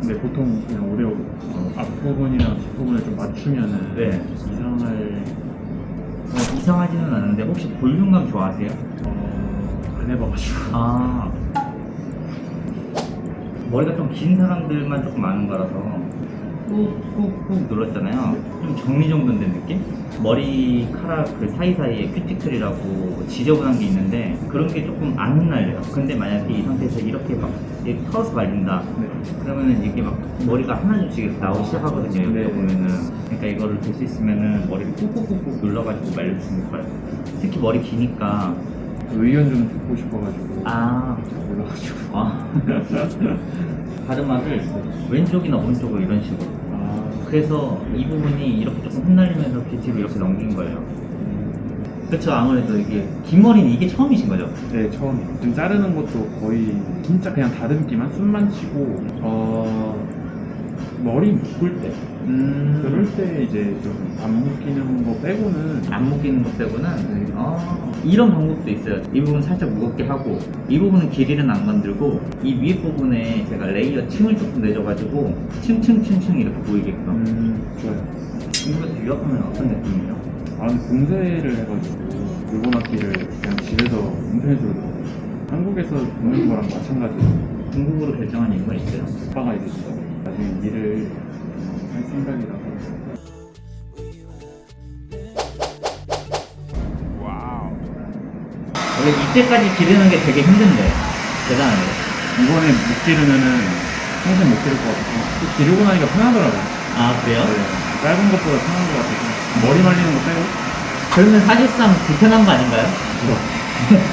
근데 보통 그냥 오히려 어, 앞부분이랑 뒷부분을 좀 맞추면은 네. 이상할 어, 이상하지는 않은데 혹시 볼륨감 좋아하세요? 어, 안 해봐가지고. 아 머리가 좀 긴 사람들만 조금 아는 거라서 꾹꾹꾹 눌렀잖아요 좀 정리정돈된 느낌? 머리카락 그 사이사이에 큐티클이라고 지저분한 게 있는데 그런 게 조금 안 흩날려요 근데 만약에 이 상태에서 이렇게 막 이렇게 털어서 말린다 네. 그러면은 이게 막 머리가 하나둘씩 나오기 시작하거든요 여기 네. 보면은 그러니까 이거를 될 수 있으면은 머리를 꾹꾹꾹꾹 눌러가지고 말려주시면 좋아요 특히 머리 기니까 의견 좀 듣고 싶어가지고. 아잘 몰라가지고. 아. 가르마를 왼쪽이나 오른쪽으로 이런 식으로. 아, 그래서 이 부분이 이렇게 조금 흩날리면서 뷰티를 이렇게 넘긴 거예요. 그렇죠. 아무래도 이게 긴 머리는 이게 처음이신 거죠? 네, 처음에. 좀 자르는 것도 거의 진짜 그냥 다듬기만 숱만 치고, 어, 머리 묶을 때? 음. 그럴 때 이제 좀 안 묶이는 거 빼고는 안 묶이는 것 빼고는 네. 아, 이런 방법도 있어요. 이 부분 살짝 무겁게 하고 이 부분은 길이는 안 건들고 이 위에 부분에 제가 layer 층을 조금 내줘가지고 층층층층 이렇게 보이게끔. 음, 좋아요. 중국에서 유학하면 어떤 느낌이에요? 아, 근데 공세를 해가지고 일본 학기를 그냥 집에서 인터넷으로. 한국에서 듣는 거랑 마찬가지로 중국으로 결정한 이유가 있어요? 아빠가 이제 나중에 일을 할 생각이라서 원래 이때까지 기르는 게 되게 힘든데 대단하네 이번에 못 기르면은 평생 못 기를 것 같아서 또 기르고 나니까 편하더라고요. 아 그래요? 네, 짧은 것보다 편한 것 같아서 머리 말리는 거 빼고 그러면 사실상 불편한 거 아닌가요?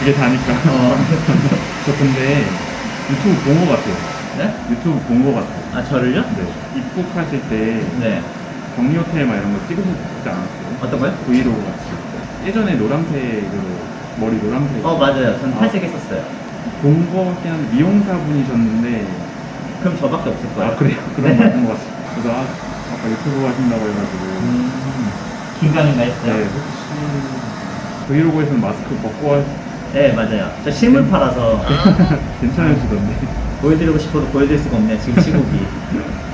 이게 다니까. 어. 저 근데 유튜브 본 것 같아요. 네? 유튜브 본것 같아요. 아 저를요? 네. 입국하실 때 네 격리 호텔 막 이런 거 찍으셨지 않았어요? 어떤 거요? 브이로그 같이. 예전에 노란색으로 머리 노란색. 어 맞아요 전 아. 탈색 했었어요 본거 같긴 한데 미용사 분이셨는데 그럼 저밖에 없을 거예요 아 그래요? 그런 거 같은 것 같아요. 그래서 아, 아까 유튜브 하신다고 해가지고 음, 긴가민가 했어요? 네 혹시 브이로그에서는 마스크 벗고 하... 네 맞아요 저 실물 팔아서 괜찮으시던데 보여드리고 싶어도 보여드릴 수가 없네요 지금 시국이.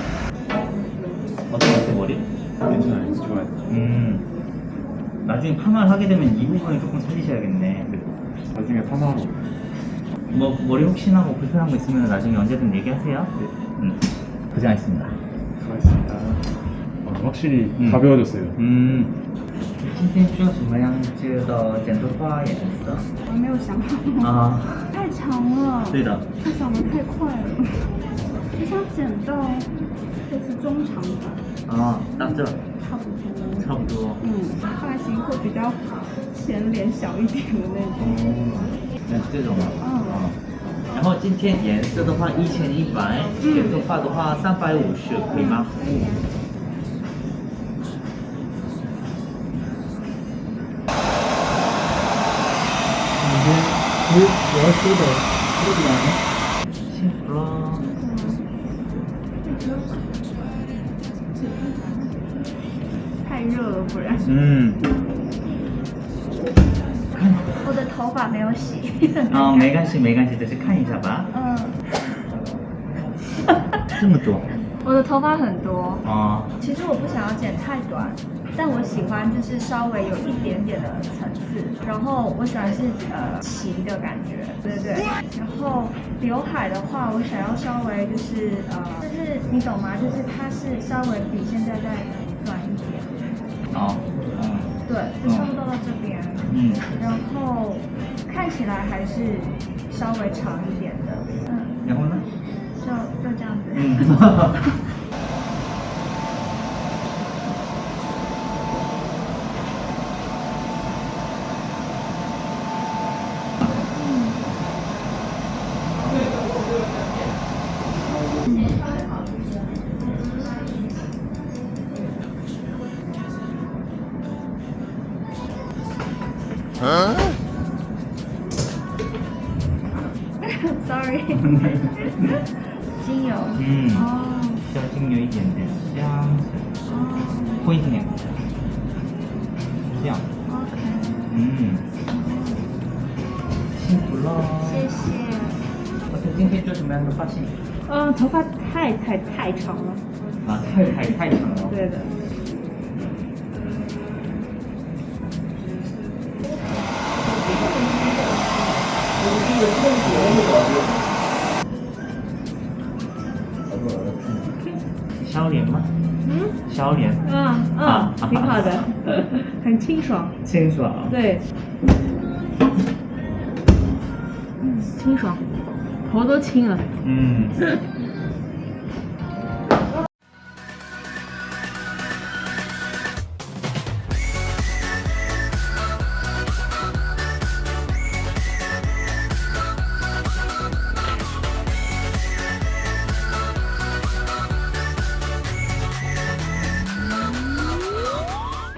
같아요 머리? 괜찮아요. 좋아요. 음. 나중에 파마를 하게 되면 이 부분을 조금 살리셔야겠네. 네. 나중에 파마하러 뭐 머리 혹시나 뭐 불편한 거 있으면 나중에 언제든 얘기하세요. 네. 음. 고생하셨습니다. 수고하셨습니다. 어, 확실히 음. 가벼워졌어요. 嗯，今天需要什么样子的剪头发颜色？我没有想好，啊，太长了，对的，它长得太快了，我想剪到就是中长发，啊，到这差不多。差不多。嗯，发型会比较前脸小一点的那种。哦，那这种啊。嗯啊然后今天颜色的话一千一百，剪头发的话三百五十，可以吗？辛苦太热了，不然嗯。我的头发没有洗。啊，没关系，没关系，就是看一下吧。嗯，这么多。 我的头发很多，啊。其实我不想要剪太短，但我喜欢就是稍微有一点点的层次，然后我喜欢是呃齐的感觉，对对对。然后刘海的话，我想要稍微就是呃，就是你懂吗？就是它是稍微比现在再短一点，哦。嗯。对，就差不多到这边。嗯。然后看起来还是稍微长一点的，嗯，然后呢？就这样子。Huh? Sorry. 精油。嗯哦需要精油一点点香水，哦泼一点点，这样，，OK，嗯，辛苦了。谢谢。我曾今天就什么样的发型？嗯，头发太太太长了。啊，太太太长了。对的。消炎吗？嗯消脸，啊啊啊，挺好的，很清爽。清爽。对，嗯，清爽，头都清了。嗯，